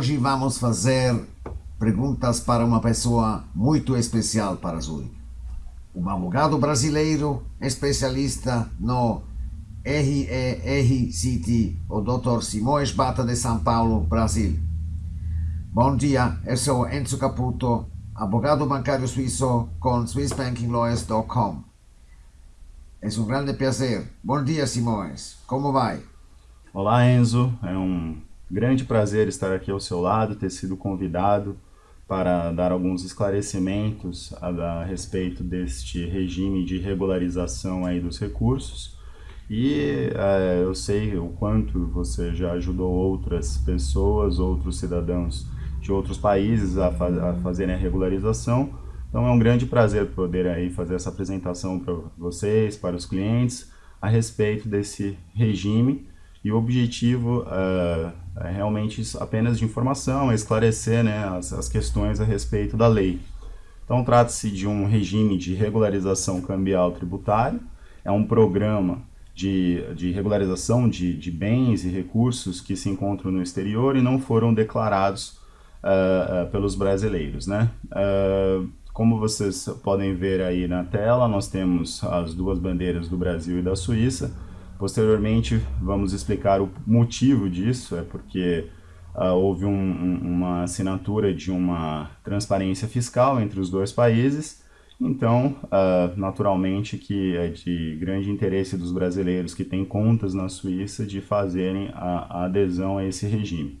Hoje vamos fazer perguntas para uma pessoa muito especial para Zurich. Um advogado brasileiro especialista no RERCT, o Dr. Simões Bata de São Paulo, Brasil. Bom dia, eu sou Enzo Caputo, advogado bancário suíço com SwissBankingLawyers.com. É um grande prazer. Bom dia, Simões. Como vai? Olá, Enzo. É um grande prazer estar aqui ao seu lado, ter sido convidado para dar alguns esclarecimentos a, a respeito deste regime de regularização aí dos recursos. E é, eu sei o quanto você já ajudou outras pessoas, outros cidadãos de outros países a, fa a fazerem a regularização. Então é um grande prazer poder aí fazer essa apresentação para vocês, para os clientes, a respeito desse regime e o objetivo uh, é realmente apenas de informação, é esclarecer né, as, as questões a respeito da lei. Então trata-se de um regime de regularização cambial tributário, é um programa de, de regularização de, de bens e recursos que se encontram no exterior e não foram declarados uh, uh, pelos brasileiros. Né? Como vocês podem ver aí na tela, nós temos as duas bandeiras do Brasil e da Suíça, Posteriormente, vamos explicar o motivo disso, é porque uh, houve um, um, uma assinatura de uma transparência fiscal entre os dois países, então, uh, naturalmente que é de grande interesse dos brasileiros que têm contas na Suíça de fazerem a, a adesão a esse regime.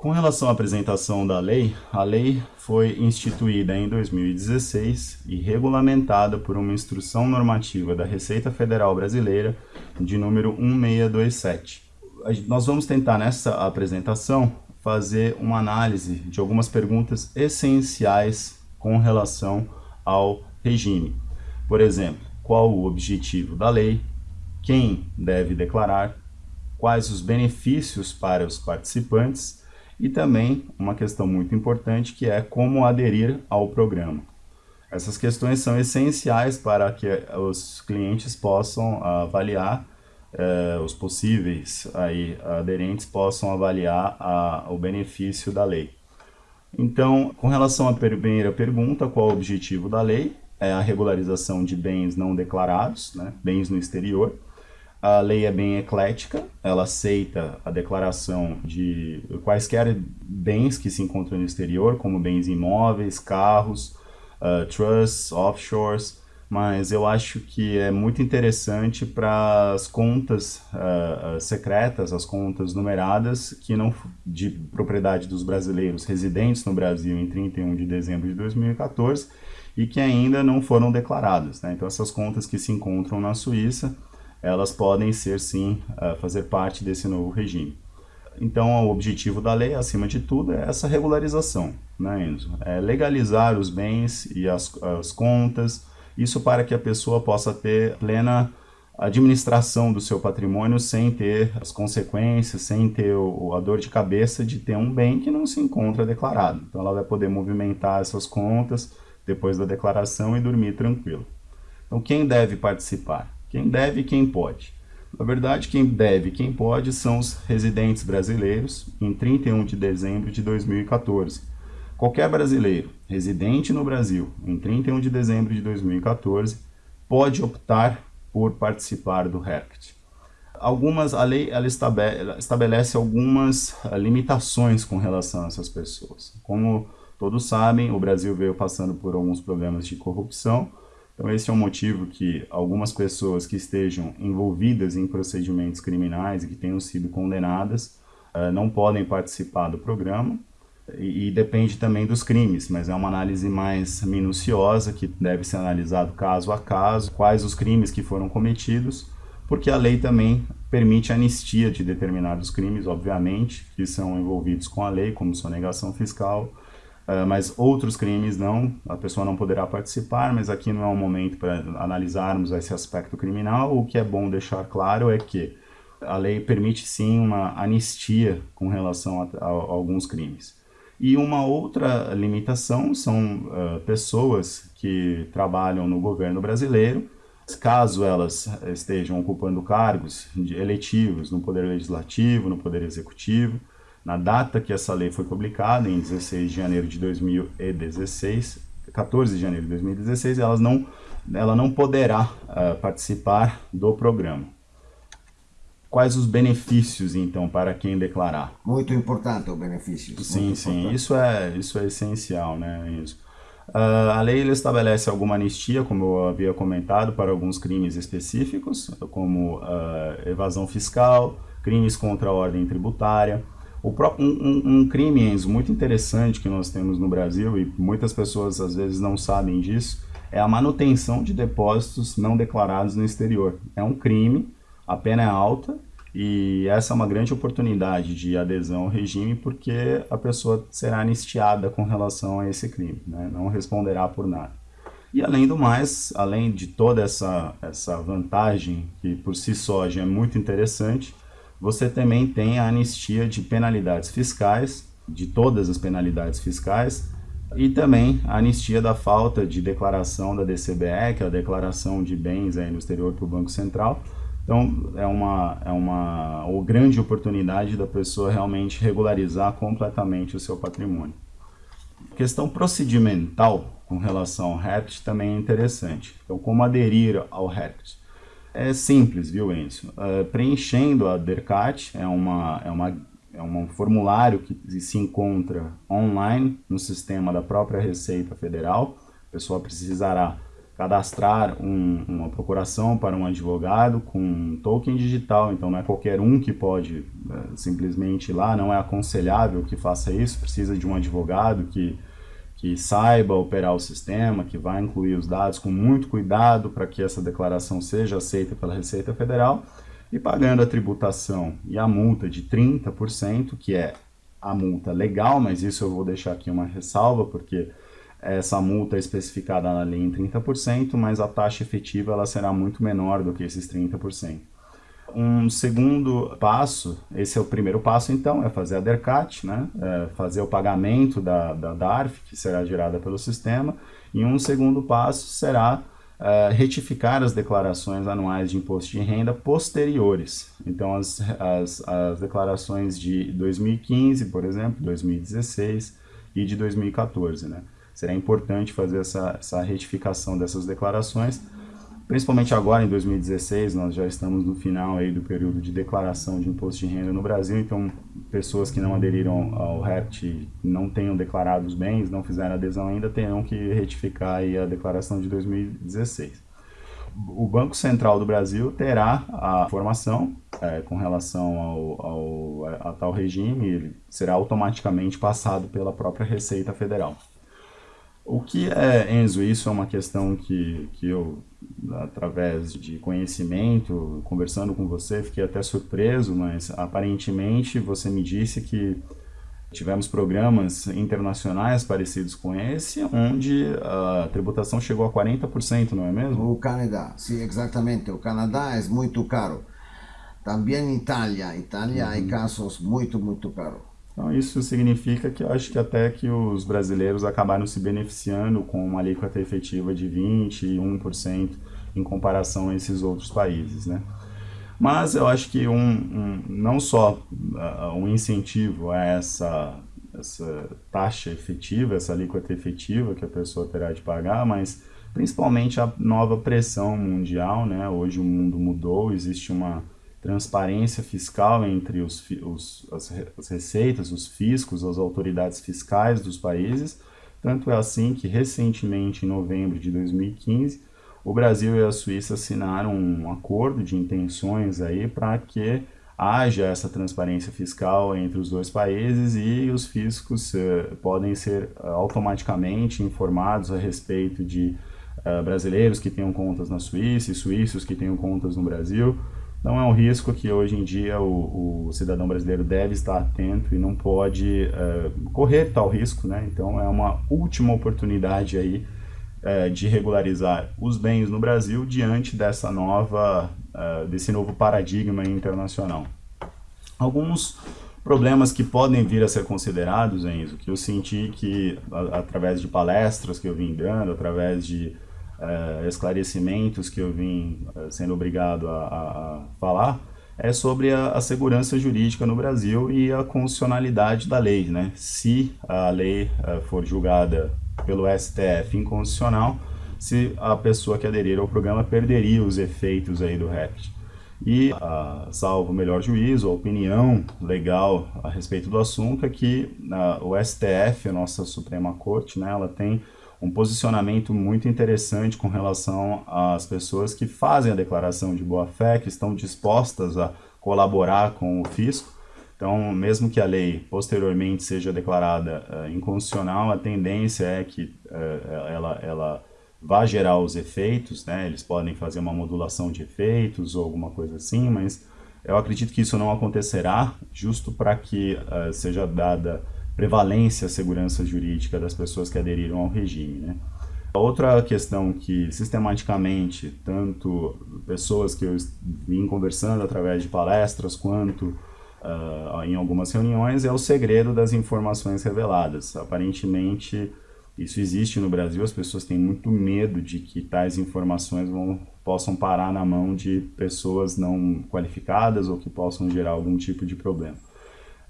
Com relação à apresentação da lei, a lei foi instituída em 2016 e regulamentada por uma instrução normativa da Receita Federal Brasileira de número 1627. Nós vamos tentar nessa apresentação fazer uma análise de algumas perguntas essenciais com relação ao regime. Por exemplo, qual o objetivo da lei, quem deve declarar, quais os benefícios para os participantes e também uma questão muito importante que é como aderir ao programa. Essas questões são essenciais para que os clientes possam avaliar, eh, os possíveis aí, aderentes possam avaliar a, o benefício da lei. Então, com relação à primeira pergunta, qual o objetivo da lei? É a regularização de bens não declarados, né, bens no exterior. A lei é bem eclética, ela aceita a declaração de quaisquer bens que se encontram no exterior, como bens imóveis, carros, uh, trusts, offshores, mas eu acho que é muito interessante para as contas uh, secretas, as contas numeradas, que não de propriedade dos brasileiros residentes no Brasil em 31 de dezembro de 2014 e que ainda não foram declaradas. Né? Então essas contas que se encontram na Suíça, elas podem ser sim uh, fazer parte desse novo regime. Então, o objetivo da lei, acima de tudo, é essa regularização, né, Enzo? É legalizar os bens e as, as contas, isso para que a pessoa possa ter plena administração do seu patrimônio sem ter as consequências, sem ter o, a dor de cabeça de ter um bem que não se encontra declarado. Então, ela vai poder movimentar essas contas depois da declaração e dormir tranquilo. Então, quem deve participar? Quem deve e quem pode. Na verdade, quem deve e quem pode são os residentes brasileiros em 31 de dezembro de 2014. Qualquer brasileiro residente no Brasil em 31 de dezembro de 2014 pode optar por participar do RERCT. Algumas, a lei ela estabelece algumas ah, limitações com relação a essas pessoas. Como todos sabem, o Brasil veio passando por alguns problemas de corrupção, então esse é um motivo que algumas pessoas que estejam envolvidas em procedimentos criminais e que tenham sido condenadas uh, não podem participar do programa. E, e, depende também dos crimes, mas é uma análise mais minuciosa que deve ser analisado caso a caso, quais os crimes que foram cometidos, porque a lei também permite anistia de determinados crimes, obviamente, que são envolvidos com a lei, como sonegação fiscal, Uh, mas outros crimes não, a pessoa não poderá participar, mas aqui não é o momento para analisarmos esse aspecto criminal. O que é bom deixar claro é que a lei permite sim uma anistia com relação a, a, a alguns crimes. E uma outra limitação são uh, pessoas que trabalham no governo brasileiro, caso elas estejam ocupando cargos eletivos no Poder Legislativo, no Poder Executivo, na data que essa lei foi publicada, em 16 de janeiro de 2016, 14 de janeiro de 2016, elas não, ela não poderá uh, participar do programa. Quais os benefícios, então, para quem declarar? Muito importante o benefício. Sim, sim, isso é, isso é essencial, né? Uh, a lei estabelece alguma anistia, como eu havia comentado, para alguns crimes específicos, como uh, evasão fiscal, crimes contra a ordem tributária. O próprio, um, um, crime, Enzo, muito interessante que nós temos no Brasil, e muitas pessoas às vezes não sabem disso, é a manutenção de depósitos não declarados no exterior. É um crime, a pena é alta, e essa é uma grande oportunidade de adesão ao regime porque a pessoa será anistiada com relação a esse crime, né? não responderá por nada. E além do mais, além de toda essa, essa vantagem, que por si só já é muito interessante, você também tem a anistia de penalidades fiscais, de todas as penalidades fiscais, e também a anistia da falta de declaração da DCBE, que é a declaração de bens aí no exterior para o Banco Central, então, é uma, é uma grande oportunidade da pessoa realmente regularizar completamente o seu patrimônio. A questão procedimental com relação ao REPT também é interessante. Então, como aderir ao REPT? É simples, viu, Enzo? Uh, preenchendo a DERCAT, é, uma, é, uma, é um formulário que se encontra online no sistema da própria Receita Federal. A pessoa precisará cadastrar um, uma procuração para um advogado com um token digital, então não é qualquer um que pode é, simplesmente ir lá, não é aconselhável que faça isso, precisa de um advogado que, que saiba operar o sistema, que vai incluir os dados com muito cuidado para que essa declaração seja aceita pela Receita Federal, e pagando a tributação e a multa de 30%, que é a multa legal, mas isso eu vou deixar aqui uma ressalva, porque essa multa é especificada na lei em 30%, mas a taxa efetiva ela será muito menor do que esses 30%. Um segundo passo, esse é o primeiro passo então, é fazer a DERCAT, né? É fazer o pagamento da, da DARF, que será gerada pelo sistema, e um segundo passo será é, retificar as declarações anuais de imposto de renda posteriores. Então, as, as, as declarações de 2015, por exemplo, 2016 e de 2014, né? será importante fazer essa, essa retificação dessas declarações, principalmente agora em 2016, nós já estamos no final aí do período de declaração de imposto de renda no Brasil, então pessoas que não aderiram ao REPT não tenham declarado os bens, não fizeram adesão ainda, terão que retificar aí a declaração de 2016 o Banco Central do Brasil terá a informação é, com relação ao, ao, a, a tal regime, ele será automaticamente passado pela própria Receita Federal. O que é, Enzo, isso é uma questão que, que eu, através de conhecimento, conversando com você, fiquei até surpreso, mas aparentemente você me disse que tivemos programas internacionais parecidos com esse, onde a tributação chegou a 40%, não é mesmo? O Canadá, sim, exatamente. O Canadá é muito caro. Também Itália. Itália uhum. há casos muito, muito caros. Então isso significa que eu acho que até que os brasileiros acabaram se beneficiando com uma alíquota efetiva de 21% em comparação a esses outros países, né? Mas eu acho que um, um não só uh, um incentivo a essa, essa taxa efetiva, essa alíquota efetiva que a pessoa terá de pagar, mas principalmente a nova pressão mundial, né? Hoje o mundo mudou, existe uma transparência fiscal entre os, os, as, as receitas, os fiscos, as autoridades fiscais dos países. Tanto é assim que, recentemente, em novembro de 2015, o Brasil e a Suíça assinaram um acordo de intenções aí para que haja essa transparência fiscal entre os dois países e os fiscos uh, podem ser uh, automaticamente informados a respeito de uh, brasileiros que tenham contas na Suíça e suíços que tenham contas no Brasil. Então é um risco que hoje em dia o, o cidadão brasileiro deve estar atento e não pode uh, correr tal risco, né? Então é uma última oportunidade aí uh, de regularizar os bens no Brasil diante dessa nova, uh, desse novo paradigma internacional. Alguns problemas que podem vir a ser considerados, Enzo, que eu senti que através de palestras que eu vim dando, através de uh, esclarecimentos que eu vim uh, sendo obrigado a, a, a, falar, é sobre a, a, segurança jurídica no Brasil e a constitucionalidade da lei. Né? Se a lei uh, for julgada pelo STF inconstitucional, se a pessoa que aderir ao programa perderia os efeitos aí do REPT. E, uh, salvo o melhor juízo, a opinião legal a respeito do assunto é que uh, o STF, a nossa Suprema Corte, né, ela tem um posicionamento muito interessante com relação às pessoas que fazem a declaração de boa-fé, que estão dispostas a colaborar com o fisco. Então, mesmo que a lei posteriormente seja declarada uh, inconstitucional, a tendência é que uh, ela, ela vá gerar os efeitos, né? eles podem fazer uma modulação de efeitos ou alguma coisa assim, mas eu acredito que isso não acontecerá, justo para que uh, seja dada prevalência à segurança jurídica das pessoas que aderiram ao regime. Né? Outra questão que sistematicamente, tanto pessoas que eu vim conversando através de palestras, quanto uh, em algumas reuniões, é o segredo das informações reveladas. Aparentemente, isso existe no Brasil, as pessoas têm muito medo de que tais informações vão, possam parar na mão de pessoas não qualificadas ou que possam gerar algum tipo de problema.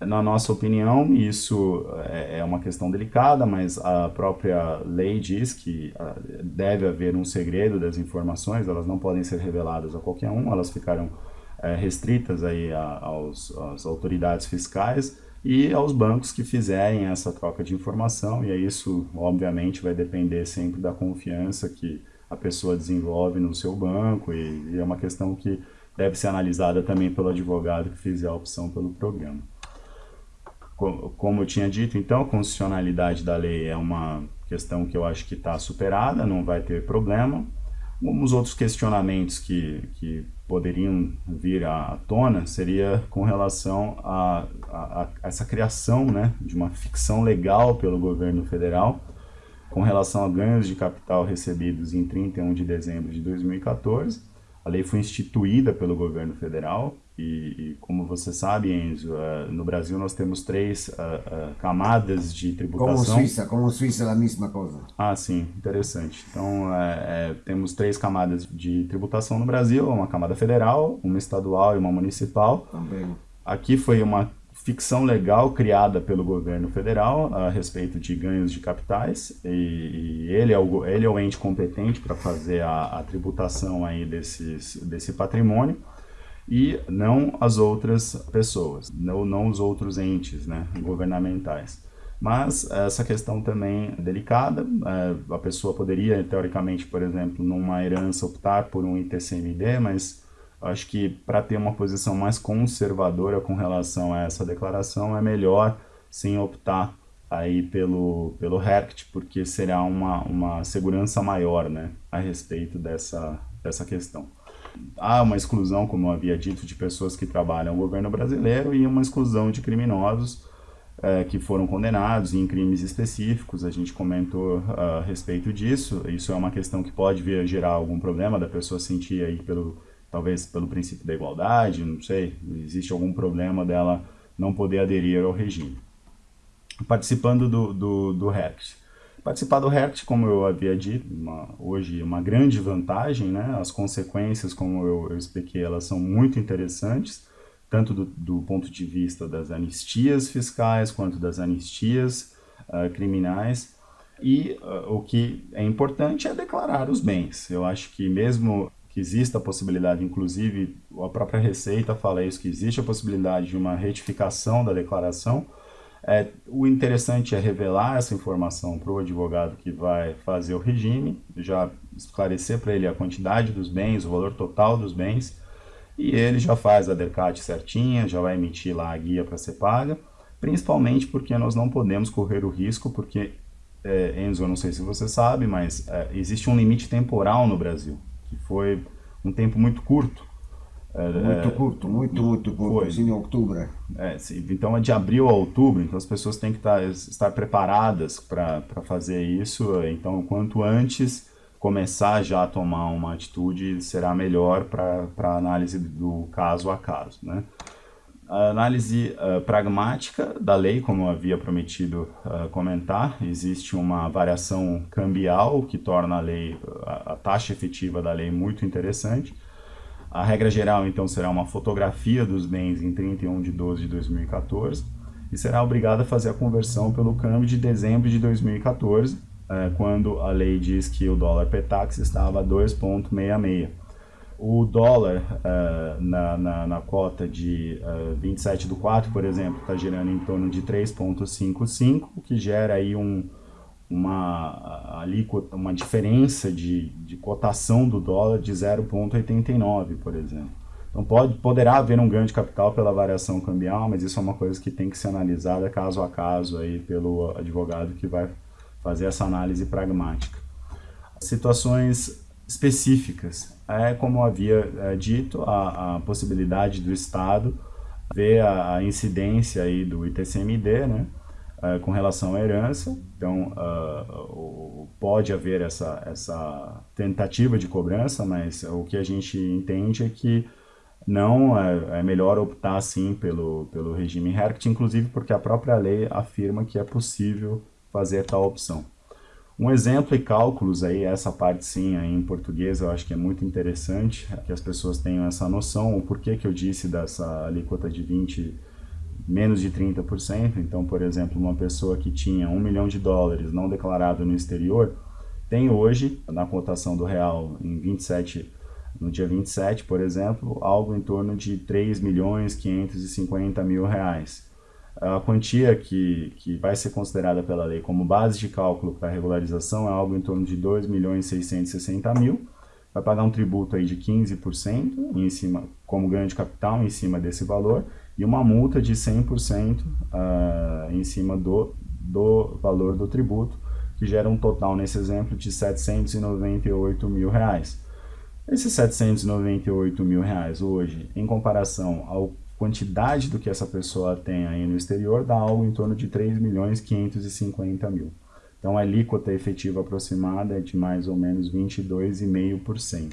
Na nossa opinião, isso é, é uma questão delicada, mas a própria lei diz que ah, deve haver um segredo das informações, elas não podem ser reveladas a qualquer um, elas ficaram é, restritas aí aos, às autoridades fiscais e aos bancos que fizerem essa troca de informação, e isso, obviamente, vai depender sempre da confiança que a pessoa desenvolve no seu banco, e, e é uma questão que deve ser analisada também pelo advogado que fizer a opção pelo programa como eu tinha dito, então, a constitucionalidade da lei é uma questão que eu acho que está superada, não vai ter problema. Os outros questionamentos que, que poderiam vir à tona seria com relação a, a, a, essa criação né, de uma ficção legal pelo governo federal com relação a ganhos de capital recebidos em 31 de dezembro de 2014. A lei foi instituída pelo governo federal, e, e, como você sabe, Enzo, uh, no Brasil nós temos três uh, uh, camadas de tributação. Como Suíça, como Suíça é a mesma coisa. Ah, sim, interessante. Então, é, temos três camadas de tributação no Brasil, uma camada federal, uma estadual e uma municipal. Também. Aqui foi uma ficção legal criada pelo governo federal a respeito de ganhos de capitais e, e ele, é o, ele é o ente competente para fazer a, a tributação aí desses, desse patrimônio e não as outras pessoas, não, os outros entes né, governamentais. Mas essa questão também é delicada, é, a pessoa poderia, teoricamente, por exemplo, numa herança optar por um ITCMD, mas acho que para ter uma posição mais conservadora com relação a essa declaração, é melhor sim optar aí pelo, pelo RECT, porque será uma, uma segurança maior né, a respeito dessa, dessa questão há uma exclusão, como eu havia dito, de pessoas que trabalham no governo brasileiro e uma exclusão de criminosos é, que foram condenados em crimes específicos. A gente comentou a respeito disso. Isso é uma questão que pode vir a gerar algum problema da pessoa sentir aí pelo talvez pelo princípio da igualdade, não sei, existe algum problema dela não poder aderir ao regime. Participando do, do, do RECT. Participar do RECT, como eu havia dito, uma, hoje uma grande vantagem, né? As consequências, como eu, eu expliquei, elas são muito interessantes, tanto do, do, ponto de vista das anistias fiscais, quanto das anistias uh, criminais. E uh, o que é importante é declarar os bens. Eu acho que mesmo que exista a possibilidade, inclusive a própria Receita fala isso, que existe a possibilidade de uma retificação da declaração, é, o interessante é revelar essa informação para o advogado que vai fazer o regime, já esclarecer para ele a quantidade dos bens, o valor total dos bens, e ele já faz a DERCAT certinha, já vai emitir lá a guia para ser paga, principalmente porque nós não podemos correr o risco, porque, é, Enzo, eu não sei se você sabe, mas é, existe um limite temporal no Brasil, que foi um tempo muito curto, muito é, curto, muito, muito curto, foi. assim em outubro. É, sim, então é de abril a outubro, então as pessoas têm que estar, estar preparadas para fazer isso, então quanto antes começar já a tomar uma atitude será melhor para a análise do caso a caso, né? A análise uh, pragmática da lei, como eu havia prometido uh, comentar, existe uma variação cambial que torna a lei, a, a taxa efetiva da lei muito interessante, A regra geral, então, será uma fotografia dos bens em 31 de 12 de 2014 e será obrigado a fazer a conversão pelo câmbio de dezembro de 2014, é, quando a lei diz que o dólar Petax estava a 2,66. O dólar uh, na, na, na, cota de uh, 27 do 4, por exemplo, está girando em torno de 3,55, o que gera aí um, uma, alíquota, uma diferença de, de cotação do dólar de 0,89, por exemplo. Então pode, poderá haver um ganho de capital pela variação cambial, mas isso é uma coisa que tem que ser analisada caso a caso aí pelo advogado que vai fazer essa análise pragmática. Situações específicas. É, como havia é, dito, a, a, possibilidade do Estado ver a, a, incidência aí do ITCMD, né, é, com relação à herança. Então, uh, pode haver essa, essa tentativa de cobrança, mas o que a gente entende é que não é, é melhor optar, sim, pelo, pelo regime Herct, inclusive porque a própria lei afirma que é possível fazer tal opção. Um exemplo e cálculos aí, essa parte sim aí em português eu acho que é muito interessante, que as pessoas tenham essa noção, o porquê que eu disse dessa alíquota de 20, menos de 30%, então por exemplo uma pessoa que tinha um milhão de dólares não declarado no exterior, tem hoje, na cotação do real em 27, no dia 27 por exemplo, algo em torno de 3 milhões 550 mil reais a quantia que, que vai ser considerada pela lei como base de cálculo para regularização é algo em torno de 2 milhões 660 mil. Vai pagar um tributo aí de 15% em cima, como ganho de capital em cima desse valor e uma multa de 100% uh, ah, em cima do, do valor do tributo, que gera um total, nesse exemplo, de 798 mil reais. Esses 798 mil reais hoje, em comparação ao quantidade do que essa pessoa tem aí no exterior dá algo em torno de 3 milhões 550 mil. Então a alíquota efetiva aproximada é de mais ou menos 22,5%.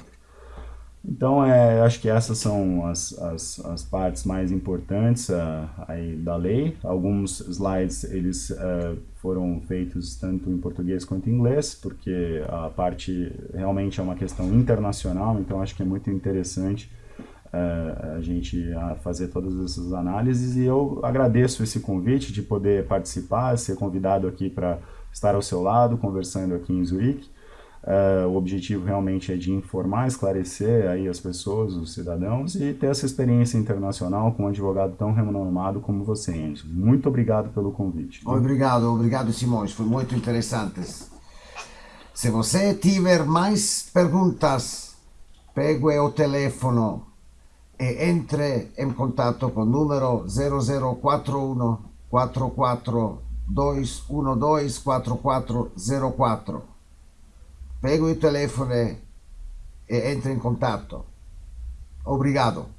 Então, é, acho que essas são as, as, as partes mais importantes uh, aí da lei. Alguns slides eles uh, foram feitos tanto em português quanto em inglês, porque a parte realmente é uma questão internacional, então acho que é muito interessante uh, a gente fazer todas essas análises e eu agradeço esse convite de poder participar, ser convidado aqui para estar ao seu lado, conversando aqui em Zurique. Uh, o objetivo realmente é de informar, esclarecer aí as pessoas, os cidadãos e ter essa experiência internacional com um advogado tão renomado como você, Enzo. Muito obrigado pelo convite. Obrigado, obrigado Simões, foi muito interessante. Se você tiver mais perguntas, pegue o telefone e entre in contatto con numero 0041 44 212-4404. 2 4 4 prego il telefono e entra in contatto obrigado